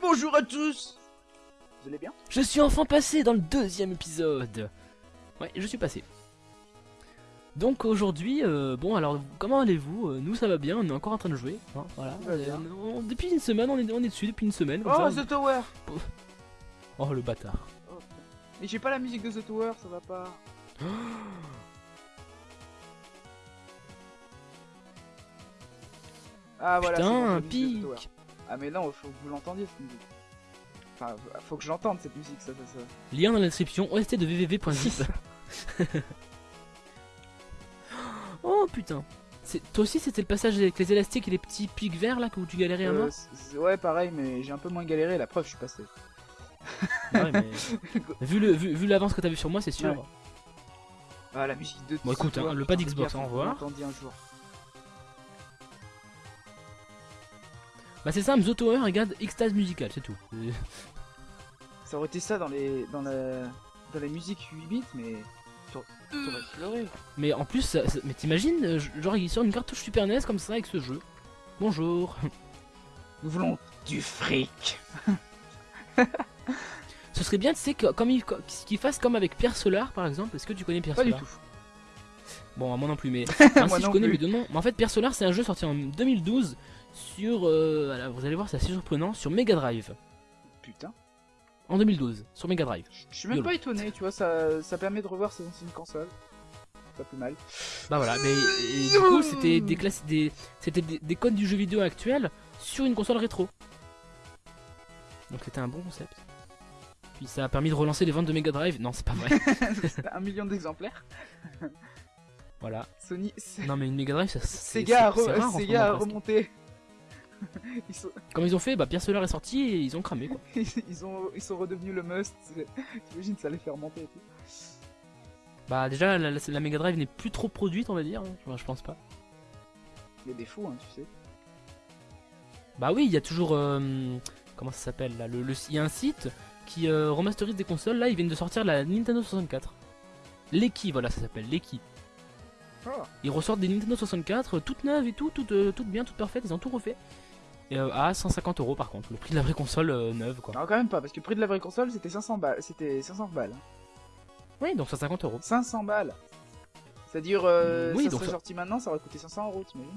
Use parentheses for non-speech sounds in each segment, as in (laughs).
bonjour à tous Vous allez bien? Je suis enfin passé dans le deuxième épisode. Ouais, je suis passé. Donc aujourd'hui, euh, bon alors comment allez-vous? Euh, Nous ça va bien, on est encore en train de jouer. hein, voilà. Euh, on- depuis une semaine, on est, on est dessus depuis une semaine. comme Oh, ça. The Tower Oh le bâtard. Oh. Mais j'ai pas la musique de The Tower, ça va pas. (gasps) Ah voilà, bon, Putain, un pic. Ah mais non, faut que vous l'entendiez cette musique. Enfin, faut que j'entende cette musique, ça, ça, ça. Lien dans la description, OST de www.zip. (laughs) oh putain. Toi aussi c'était le passage avec les élastiques et les petits pics verts là que tu galérais à Euh, mort ouais, pareil, mais j'ai un peu moins galéré, la preuve, je suis passé. (laughs) Ouais, mais... (laughs) vu le vu, vu l'avance que t'as vu sur moi c'est sûr. Ouais. Ah, la musique de Bon, écoute, hein, le pas d'Xbox, au revoir. un jour. Bah c'est simple, The Tower regarde extase musicale, c'est tout. (laughs) Ça aurait été ça dans les dans la dans les musiques 8 bits, mais t'aurais. Mais en plus, ça- ça- mais t'imagines, euh, genre il sort une cartouche Super NES comme ça avec ce jeu. Bonjour. (laughs) Nous voulons du fric. (laughs) Ce serait bien, tu sais, que, comme il, co- qu'il fasse comme avec Pierre Solar par exemple. Est-ce que tu connais Pierre Pas du Solar? tout. Bon, moi non plus, mais. Enfin, Moi si je connais plus. mais de nom. Mais en fait, Pierre Solar, c'est un jeu sorti en 2012 sur. euh, alors, vous allez voir, c'est assez surprenant, sur Mega Drive. Putain. En 2012, sur Mega Drive. Je suis même Yolo. pas étonné, tu vois, ça, ça permet de revoir ses anciennes consoles. Pas plus mal. Bah voilà, mais et du coup, c'était des, classes, des, c'était des, des codes du jeu vidéo actuel sur une console rétro. Donc c'était un bon concept. Puis ça a permis de relancer les ventes de Mega Drive. Non, c'est pas vrai. (laughs) C'était un million d'exemplaires. voilà. Sony. c'est- Non, mais une Mega Drive, ça, c'est Sega a, re- Sega a remonté. (laughs) ils, sont, Comme ils ont fait, bah Pierre Solar est sorti et ils ont cramé quoi. (laughs) ils, ont, ils sont redevenus le must. T'imagines, ça les fait remonter et tout. Bah déjà, la, la- la Mega Drive n'est plus trop produite, on va dire. hein. Enfin, je pense pas. Il y a des fous, hein, tu sais. Bah oui, il y a toujours. euh, comment ça s'appelle là le, le- Il y a un site qui euh, remasterise des consoles. Là, ils viennent de sortir la Nintendo 64. L'Eki, voilà, ça s'appelle l'Eki. Ah. Ils ressortent des Nintendo 64 euh, toutes neuves et tout, toutes, euh, toutes bien, toutes parfaites. Ils ont tout refait. Euh, à 150 euros par contre, le prix de la vraie console euh, neuve quoi. Non, quand même pas, parce que le prix de la vraie console c'était 500 balles. C'était 500 balles. Oui, donc 150 euros. 500 balles. C'est-à-dire, euh, Oui, ça donc serait ça- sorti maintenant, ça aurait coûté 500 euros, t'imagines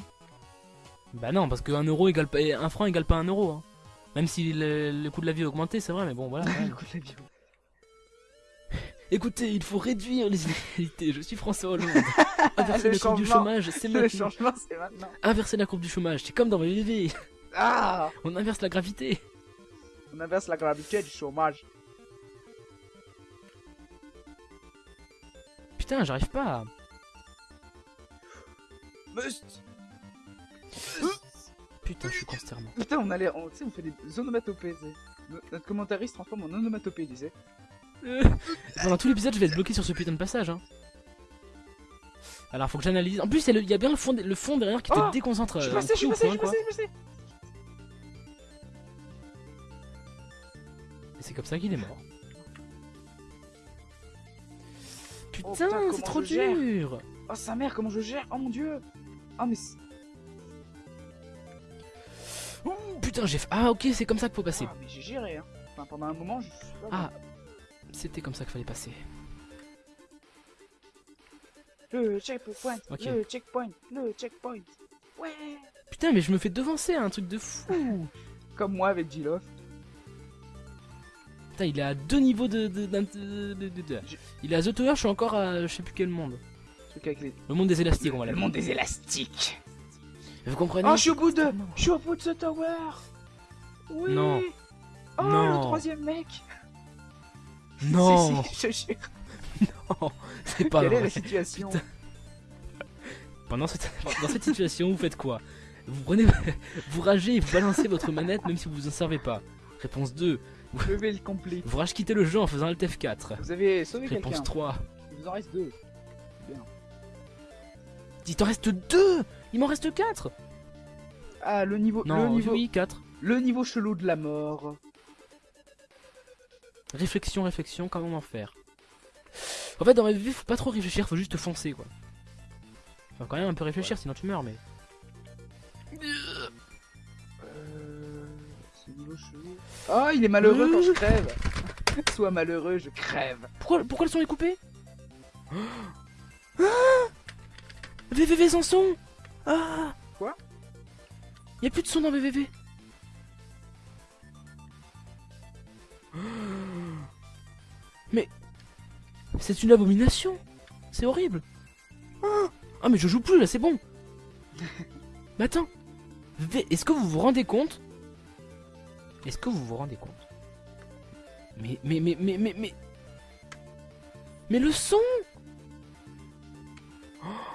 Bah non, parce que 1 euro égale pas, un franc égale pas 1 euro. hein. Même si le, le coût de la vie a augmenté, c'est vrai, mais bon voilà. ouais. (laughs) Le coût de la vie. (laughs) Écoutez, il faut réduire les inégalités. Je suis François Hollande. (laughs) Inverser Le la courbe du changement. chômage, c'est Le maintenant. changement, c'est maintenant. Inverser la courbe du chômage, c'est comme dans VVV. Ah On inverse la gravité. On inverse la gravité du chômage. Putain, j'arrive pas. à- Must Putain, je suis consternant. Putain, on allait, on, tu sais, on fait des onomatopées, Notre commentariste se transforme en onomatopée, tu sais. Pendant tout l'épisode, je vais être bloqué sur ce putain de passage. Hein. Alors, faut que j'analyse. En plus, il y a bien le fond, le fond derrière qui te Oh déconcentre. Je suis euh, passé, je suis au passé, je point, suis quoi. passé, je suis passé. C'est comme ça qu'il est mort. Oh, Putain, comment c'est trop dur. Oh, sa mère, comment je gère Oh mon dieu Oh, mais. c'est- Putain, j'ai. Ah, ok, c'est comme ça qu'il faut passer. Ah, mais j'ai géré, hein. Enfin, pendant un moment, je. Ah, c'était comme ça qu'il fallait passer. Le checkpoint, le checkpoint, le checkpoint. Ouais Putain, mais je me fais devancer, un truc de fou. (laughs) Comme moi avec Jilof. Putain, il est à deux niveaux de. de, d'un- de- de- de- de- Je- Il est à The Tower, je suis encore à je sais plus quel monde. Les. Le monde des élastiques, on va Le monde des élastiques. Vous comprenez Oh, je suis au bout de. Non. Je suis au bout de ce tower. Oui. Non. Oh, Non. le troisième mec. Non, (laughs) Si, si, je jure. (laughs) c'est pas Quelle est vrai. la situation Pendant cette, dans cette situation, vous faites quoi? Vous prenez, (laughs) vous ragez et vous balancez votre manette même si vous vous en servez pas. Réponse 2. (laughs) Le rage quittez le jeu en faisant Alt F4. Vous avez sauvé Réponse quelqu'un. 3. Il vous en reste deux. Il t'en reste 2 Il m'en reste 4 Ah, le niveau. Non, le niveau. oui, 4. Le niveau chelou de la mort. Réflexion, réflexion, comment en faire? En fait, dans la vie, faut pas trop réfléchir, faut juste foncer quoi. Faut quand même un peu réfléchir, sinon tu meurs, mais. Oh, il est malheureux quand je crève. (laughs) Sois malheureux, je crève. Pourquoi, pourquoi le son est coupé (gasps) ah VVV sans son Ah Quoi Y a plus de son dans VVV. (gasps) Mais c'est une abomination. C'est horrible. Ah (gasps) Ah, mais je joue plus là, c'est bon. (laughs) mais attends. V- Est-ce que vous vous rendez compte Est-ce que vous vous rendez compte Mais mais mais mais mais mais mais le son (gasps)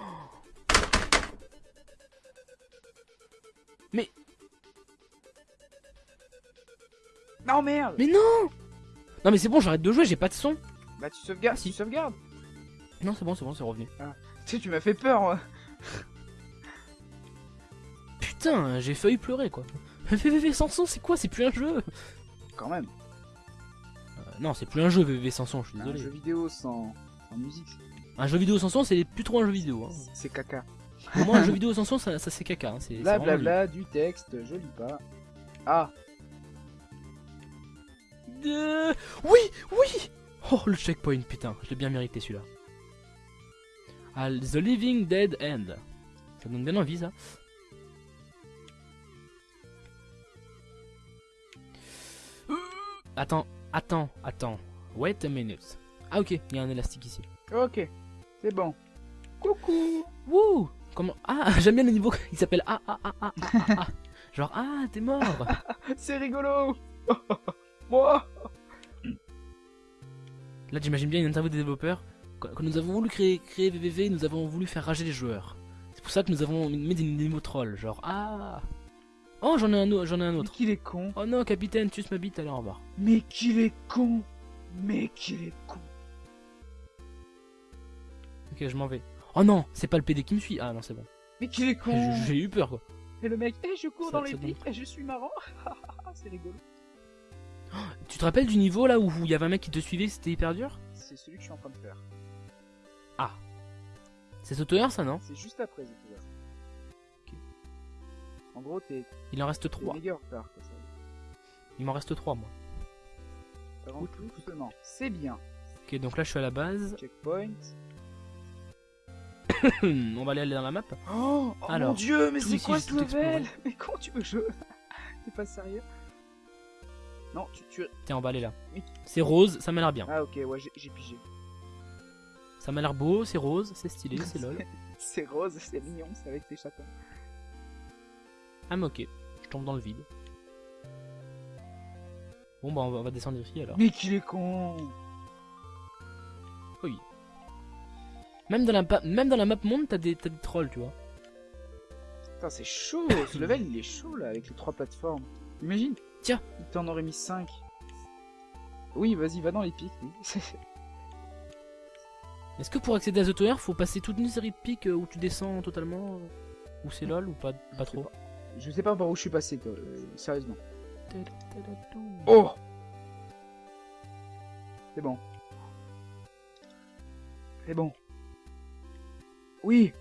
Non, merde. Mais non Non mais c'est bon, j'arrête de jouer, j'ai pas de son. Bah, tu sauvegardes. Ah, si. Tu sauvegardes. Non, c'est bon, c'est bon, c'est revenu. Tu sais, tu m'as fait peur. Putain, j'ai failli pleurer quoi. VVV sans son, c'est quoi? C'est plus un jeu? Quand même. Euh, Non, c'est plus un jeu VVV sans son, je suis Un désolé. jeu vidéo sans, sans musique, Un jeu vidéo sans son, c'est plus trop un jeu vidéo. Hein. c'est caca. Pour moi, un jeu (laughs) vidéo sans son, ça, ça c'est caca. Hein. C'est c'est Bla du texte, je lis pas. Ah, Euh, Oui, oui Oh, le checkpoint, putain, je l'ai bien mérité celui-là. Ah, The Living Dead End. Ça donne bien envie, ça. Attends, attends, attends. Wait a minute. Ah, ok, il y a un élastique ici. ok. C'est bon. Coucou. Wouh Comment Ah, (laughs) j'aime bien le niveau. Il s'appelle Ah, ah, ah, ah, ah, ah. (laughs) Genre, ah, t'es mort (laughs) C'est rigolo. Moi. Là, j'imagine bien une interview des développeurs. Quand nous avons voulu créer, créer VVV, nous avons voulu faire rager les joueurs. C'est pour ça que nous avons mis des démos trolls. Genre, ah Oh, j'en ai un, j'en ai un Mais autre. qu'il est con. Oh non, capitaine, tu ma bite, allez, au revoir. Mais qu'il est con. Mais qu'il est con. Ok, je m'en vais. Oh non, c'est pas le PD qui me suit. Ah non, c'est bon. Mais qu'il est con. J'ai eu peur, quoi. Et le mec, eh, je cours dans les pics et je suis marrant. (laughs) c'est rigolo. Tu te rappelles du niveau là où il y avait un mec qui te suivait, c'était hyper dur? C'est celui que je suis en train de faire. C'est Sotoyer, ça, non? C'est juste après, c'est. En gros, t'es Il en reste t'es 3. méga en retard. Quoi, ça. Il m'en reste 3, moi. Rentre doucement. C'est bien. Ok, donc là, je suis à la base. Checkpoint. (coughs) On va aller dans la map. Oh, oh Alors, mon dieu, mais tout c'est quoi ce tout level. Mais comment tu veux je... (laughs) T'es pas sérieux Non, tu, tu... T'es emballé là. Oui. C'est rose, ça m'a l'air bien. Ah ok, ouais, j'ai- j'ai pigé. Ça m'a l'air beau, c'est rose, c'est stylé, (laughs) c'est lol. C'est rose, c'est mignon, c'est avec tes chatons. Ah mais ok, je tombe dans le vide. Bon bah on va, on va descendre ici alors. Mais qu'il est con Même dans la, même dans la map monde, t'as des, t'as des trolls, tu vois. Putain, c'est chaud Ce (coughs) level, il est chaud, là, avec les trois plateformes. Imagine Tiens. Il t'en aurait mis 5. Oui, vas-y, va dans les pics, oui. (laughs) Est-ce que pour accéder à The Tower, faut passer toute une série de pics euh, où tu descends totalement euh, Ou c'est lol ou pas, pas trop Je sais pas par où je suis passé, toi, euh, sérieusement. Oh C'est bon. C'est bon. Oui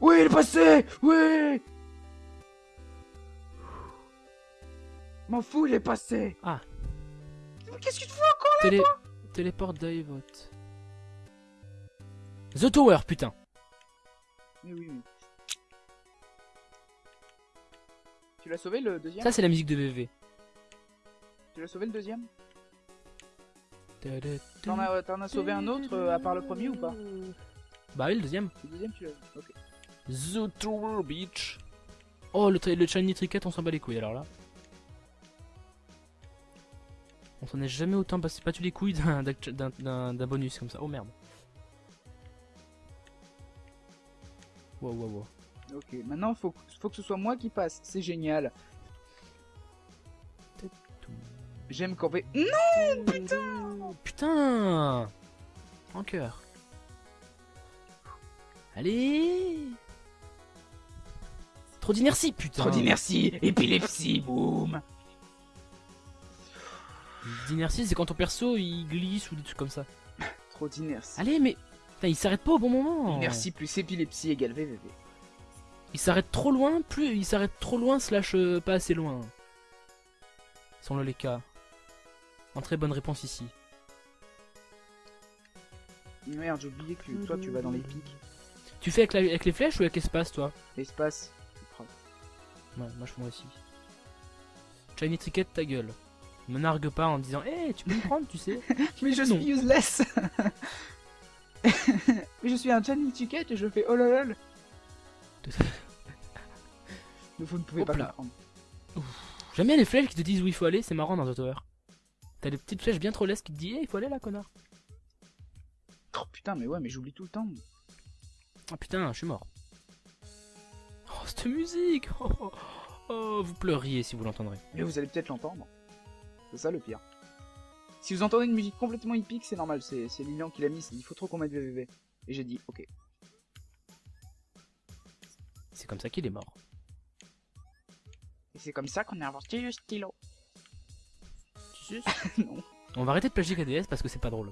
Oui, il est passé Oui M'en fous, il est passé Ah. Mais Qu'est-ce que tu fais encore Télé... Téléporte Divot. The Tower, putain Mais oui, oui. Tu l'as sauvé le deuxième Ça c'est la musique de VV. Tu l'as sauvé le deuxième T'en as, t'en as sauvé un autre euh, à part le premier ou pas Bah oui, le deuxième. Le deuxième, tu l'as. Ok. The Tower Beach. Oh, le, le Shiny Tricket, on s'en bat les couilles alors là. On s'en est jamais autant passé battu les couilles d'un- d'un d'un- d'un bonus comme ça? Oh merde. Wow, wow, wow. Ok, maintenant faut, faut que ce soit moi qui passe. C'est génial. J'aime camper. Non Putain Putain En cœur. Allez Trop d'inertie, putain Trop d'inertie, épilepsie, boum. D'inertie, c'est quand ton perso il glisse ou des trucs comme ça. Trop d'inertie. Allez, mais. Putain, il s'arrête pas au bon moment Inertie plus épilepsie égale VVV. Il s'arrête trop loin, plus il s'arrête trop loin slash euh, pas assez loin. Sans le les cas. Entrée bonne réponse ici. Merde, j'ai oublié que toi tu vas dans les pics. Tu fais avec, la- avec les flèches ou avec l'espace, toi? L'espace. Ouais, moi je fais moi aussi. Shiny Tricket, ta gueule. Me nargue pas en disant Hé, tu peux me prendre, tu sais (laughs) Mais je Non. suis useless (laughs) Mais je suis un Johnny Ticket et je fais oh lol vous ne pouvez Hop pas là. comprendre. J'aime bien les flèches qui te disent où il faut aller, c'est marrant dans The Tower. T'as des petites flèches bien trop lesses qui te disent Hé, il faut aller là, connard. Oh putain, mais ouais, mais j'oublie tout le temps. Ah putain, je suis mort. Oh, cette musique oh, oh, oh, vous pleuriez si vous l'entendrez. Mais vous allez peut-être l'entendre. C'est ça le pire. Si vous entendez une musique complètement épique, c'est normal, c'est c'est Lilian qui l'a mis, il faut trop qu'on mette VVV. Et j'ai dit, ok. C'est comme ça qu'il est mort. Et c'est comme ça qu'on a inventé le stylo. Sais (laughs) non. On va arrêter de plagier KDS parce que c'est pas drôle.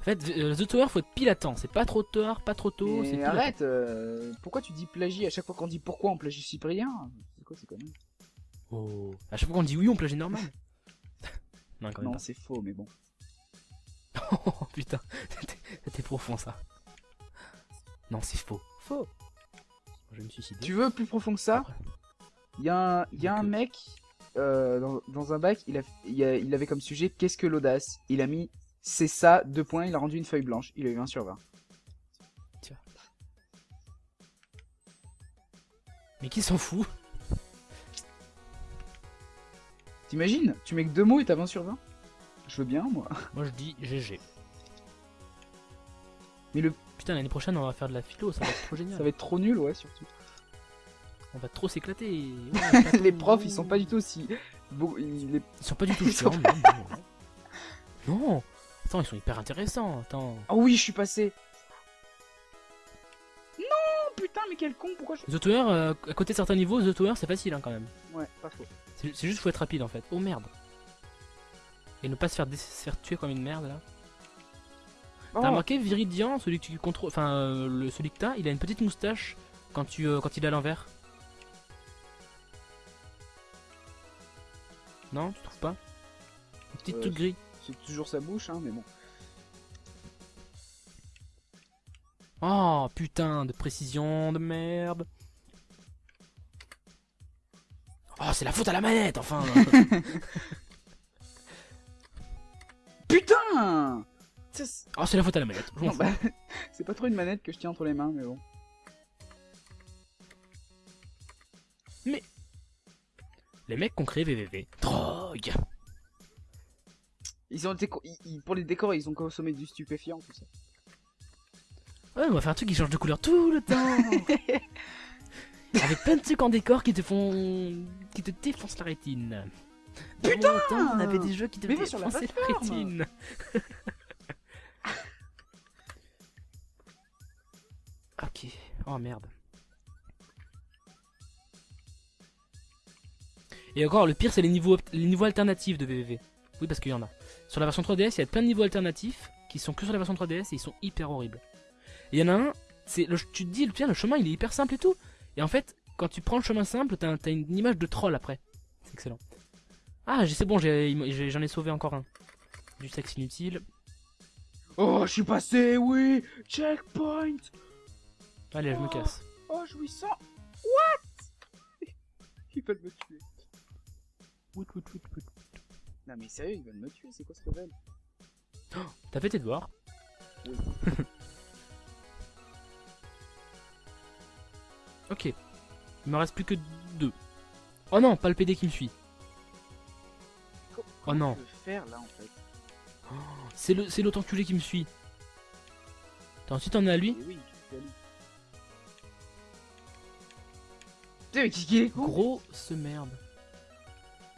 En fait, euh, The Tower faut être pile à temps. C'est pas trop tard, pas trop tôt. Mais pile à arrête, euh, pourquoi tu dis plagie à chaque fois qu'on dit pourquoi on plagie Cyprien? C'est quoi, c'est quoi temps. Oh. À chaque fois qu'on dit oui, on plagie normal. (laughs) non, quand même Non, c'est faux, mais bon. (laughs) Oh putain, c'était profond ça. Non, c'est faux. Faux. Je vais me suicider. Tu veux plus profond que ça. Il y a un, il y a un Donc, euh, mec euh, dans, dans un bac, il, a, il, a- il avait comme sujet qu'est-ce que l'audace? Il a mis c'est ça, deux points, il a rendu une feuille blanche, il a eu 20 sur 20. Mais qui s'en fout? T'imagines? Tu mets que deux mots et t'as 20 sur 20 Je veux bien, moi. Moi je dis GG. Mais le, Putain, l'année prochaine on va faire de la philo, ça va être trop génial. ça va être trop nul, ouais, surtout. On va trop s'éclater. Ouais, (laughs) les profs, ils sont pas du tout aussi. ils- les- Ils sont pas du tout chiants. Non, non, non. Non. Attends, ils sont hyper intéressants. Attends. Oh oui, je suis passé. Non, putain, mais quel con, pourquoi je. The Tower, euh, à côté de certains niveaux, The Tower c'est facile hein, quand même. Ouais, pas faux. C'est juste faut être rapide en fait. Oh merde. Et ne pas se faire, se faire tuer comme une merde là. Oh, T'as remarqué Viridian, celui que tu contrôles, enfin euh, le, celui que t'as, il a une petite moustache quand tu euh, quand il est à l'envers. Non, tu trouves pas? Une petite Euh, truc gris. c'est toujours sa bouche, hein, mais bon. Oh putain de précision de merde. Oh c'est la faute à la manette enfin. (laughs) (laughs) Putain Oh c'est la faute à la manette. Non, bah, (laughs) C'est pas trop une manette que je tiens entre les mains, mais bon. Les mecs qui ont créé VVV. Drogue. Ils ont été co- ils- ils- pour les décors, ils ont consommé du stupéfiant, tout ça. Ouais, on va faire un truc qui change de couleur tout le temps. (laughs) Avec plein de trucs en décor qui te font. qui te défoncent la rétine. Putain Dans mon temps, on avait des jeux qui te Mais défonçaient la rétine. (laughs) ok. Oh merde. Et encore, le pire, c'est les niveaux, les alternatifs de VVV. Oui, parce qu'il y en a. Sur la version 3DS, il y a plein de niveaux alternatifs qui sont que sur la version 3DS et ils sont hyper horribles. Il y en a un, tu te dis, tiens, le chemin il est hyper simple et tout. Et en fait, quand tu prends le chemin simple, t'as une image de troll après. C'est excellent. Ah, c'est bon, j'en ai, sauvé encore un. Du sexe inutile. Oh, je suis passé, oui Checkpoint Allez, je me Oh. casse. Oh, jouissant What? (laughs) Ils veulent me tuer. Wout, wout, wout, wout. Non mais sérieux, ils veulent me tuer, c'est quoi ce level (gasps) T'as fait tes devoirs Oui. (laughs) Ok. Il me reste plus que deux. Oh non, pas le PD qui me suit. Oh non. Faire là en fait? (gasps) C'est le, c'est l'autre enculé qui me suit. Attends, ensuite on est à lui. Oui, Putain, mais qui qui est con Grosse merde.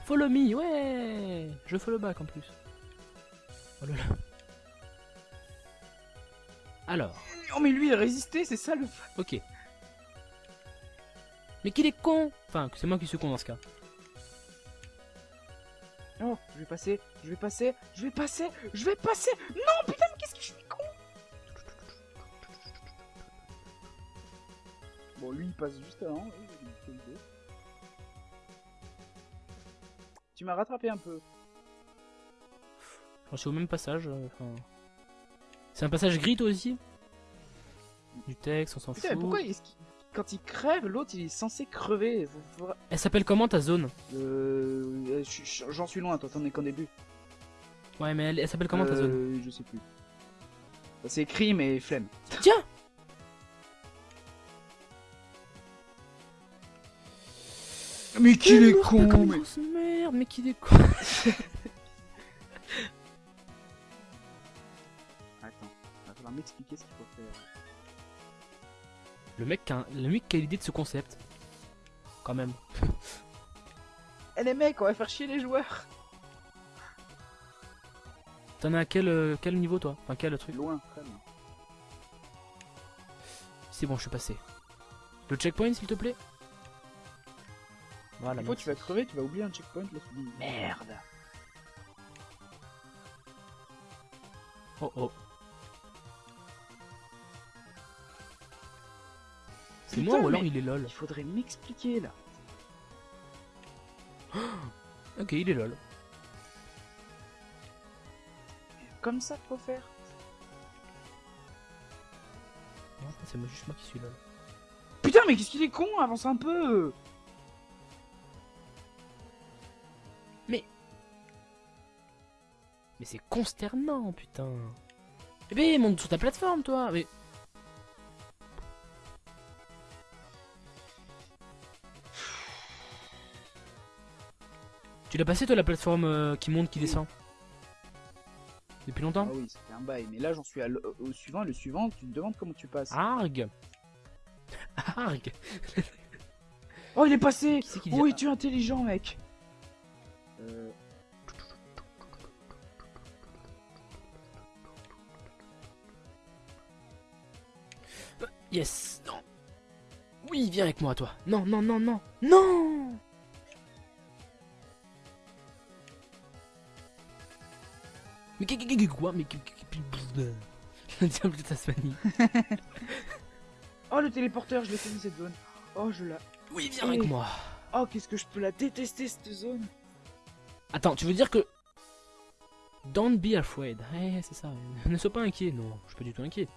Follow me, ouais Je follow back en plus. Oh là là. Alors, Oh mais lui il a résisté, c'est ça le... ok. Mais qu'il est con Enfin, c'est moi qui suis con dans ce cas. Oh, je vais passer, je vais passer, je vais passer, je vais passer Non putain, mais qu'est-ce que je suis con Bon, lui il passe juste avant. Tu m'as rattrapé un peu. J'en suis au même passage. euh, enfin. C'est un passage gris toi aussi? Du texte, on s'en fout. mais pourquoi quand il crève, l'autre il est censé crever Elle s'appelle comment ta zone? Euh, je J'en suis loin, toi t'en es qu'en début. Ouais, mais elle, elle s'appelle comment ta zone? Euh, Je sais plus. C'est écrit, mais flemme. Tiens Mais qu'il est con comme une mais... merde, mais qu'il est con Attends, va falloir m'expliquer ce qu'il faut faire. Le mec, qui a un- le mec qui a l'idée de ce concept. Quand même. Eh les mecs, on va faire chier les joueurs T'en as à quel, euh, quel niveau toi? Enfin quel truc? Loin, très loin. C'est bon, je suis passé. Le checkpoint s'il te plaît? Voilà. Une fois tu vas crever, tu vas oublier un checkpoint, là tu dis merde Oh oh. C'est moi ou alors il est lol Il faudrait m'expliquer là. (gasps) Ok, il est lol. Comme ça faut faire. Non, C'est moi, juste moi qui suis lol. Putain, mais qu'est-ce qu'il est con Avance un peu Mais c'est consternant, putain. Eh ben, monte sur ta plateforme, toi. Mais tu l'as passé, toi, la plateforme euh, qui monte, qui descend? Depuis Ah longtemps oui, c'était un bail. Mais là, j'en suis à l- au suivant. Et le suivant, tu te demandes comment tu passes. Arg Arg Oh, il est passé qui dit Oui, tu es intelligent, mec Euh, Yes Non Oui, viens avec moi, toi Non, non, non, non Non Mais quoi Mais Le diable de Tasmanie. Oh, le téléporteur, je l'ai connu cette zone. Oh, je la... Oui, viens avec Eh. moi Oh, qu'est-ce que je peux la détester, cette zone Attends, tu veux dire que... Don't be afraid. Eh, c'est ça. Ne sois pas inquiet. Non, je suis pas du tout inquiet.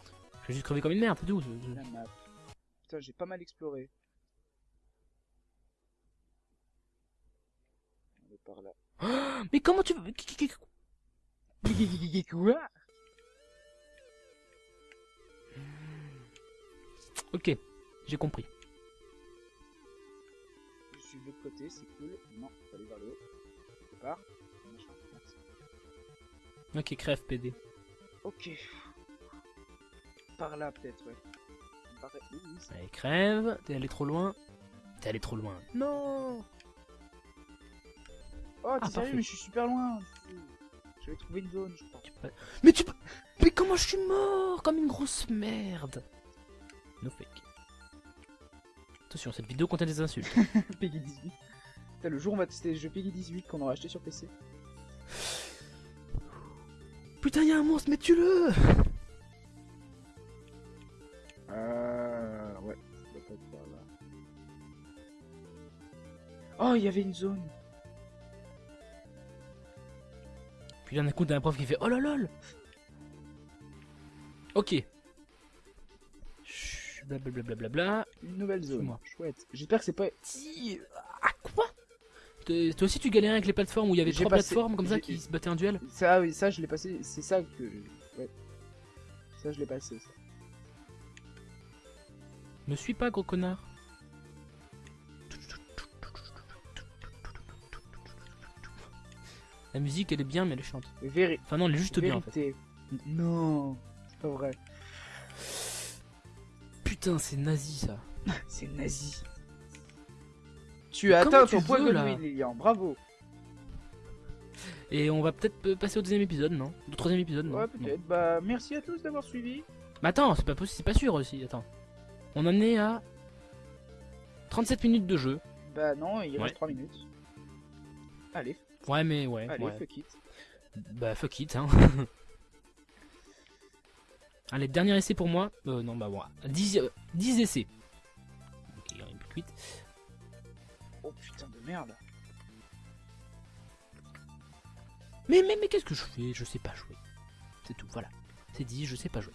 Je vais juste crever comme une merde, c'est tout. Je- je- La map. Putain, j'ai pas mal exploré. On est par là. (gasps) Mais comment tu veux... Quoi (gasps) Ok, j'ai compris. Je suis de l'autre côté, c'est cool. Non, faut aller vers le haut. Machin, merci. Ok, crève, PD. Ok. Par là, peut-être, ouais. Oui, Allez, crève. T'es allé trop loin. T'es allé trop loin. Non Oh, t'es Ah, sérieux, parfait. mais je suis super loin. J'avais trouvé une zone, je crois. Tu Mais tu peux... Mais comment je suis mort Comme une grosse merde? No fake. Attention, cette vidéo contient des insultes. (laughs) Peggy 18. Putain, le jour où on va tester les jeux Peggy 18 qu'on aura acheté sur PC. Putain, y'a un monstre, mais tue-le par là. Oh, il y avait une zone. Puis d'un coup, t'as un prof qui fait Oh là lol Ok. Blablabla. Bla, bla, Une nouvelle zone. Chouette. J'espère que c'est pas. Ah quoi? Toi aussi tu galérais avec les plateformes où il y avait trois passé- plateformes comme ça qui se battaient en duel? Ça, oui, ça, je l'ai passé. C'est ça que. Ouais. Ça, je l'ai passé. Ça. Me suis pas gros connard La musique elle est bien mais elle. Mais véri- Enfin non elle est juste bien en fait. Non, c'est pas vrai. Putain c'est nazi ça. (laughs) C'est nazi. Tu as atteint ton point de Lilian. Bravo. Et on va peut-être euh, passer au deuxième épisode non? Au troisième épisode non? Ouais, peut-être. Bah, merci à tous d'avoir suivi. Mais attends c'est pas possible, c'est pas sûr aussi, attends. On en est à 37 minutes de jeu. Bah, non, il Ouais. reste 3 minutes. Allez, Ouais mais ouais. allez, ouais. fuck it. Bah fuck it hein. (laughs) Allez, dernier essai pour moi. Euh, non, bah bon. 10, euh, 10 essais. Ok, il y en a plus que 8. Oh putain de merde. Mais, mais, mais qu'est-ce que je fais? Je sais pas jouer. C'est tout, voilà. C'est dit, je sais pas jouer.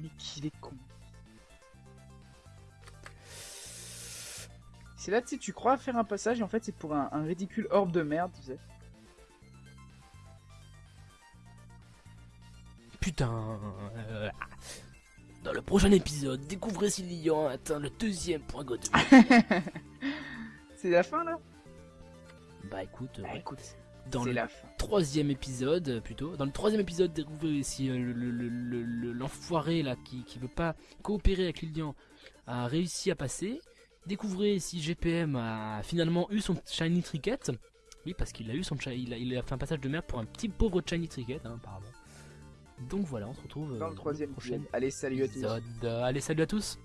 Mais qu'il est con. C'est là, tu sais, tu crois faire un passage et en fait c'est pour un, un ridicule orbe de merde, tu sais. Putain. euh, Dans le prochain épisode, découvrez si a atteint le deuxième point God. (laughs) C'est la fin là? Bah écoute, Bah ouais. écoute, dans c'est la fin. Troisième épisode, euh, plutôt, dans le troisième épisode, découvrez si euh, le- le- le- le- l'enfoiré là qui, qui veut pas coopérer avec Lilian a réussi à passer. Découvrez si GPM a finalement eu son shiny trinket. Oui, parce qu'il a eu son il a, il a fait un passage de merde pour un petit pauvre shiny trinket, hein, apparemment. Donc voilà, on se retrouve euh, Dans le troisième prochain épisode. Allez, salut à tous. Euh, Allez, salut à tous.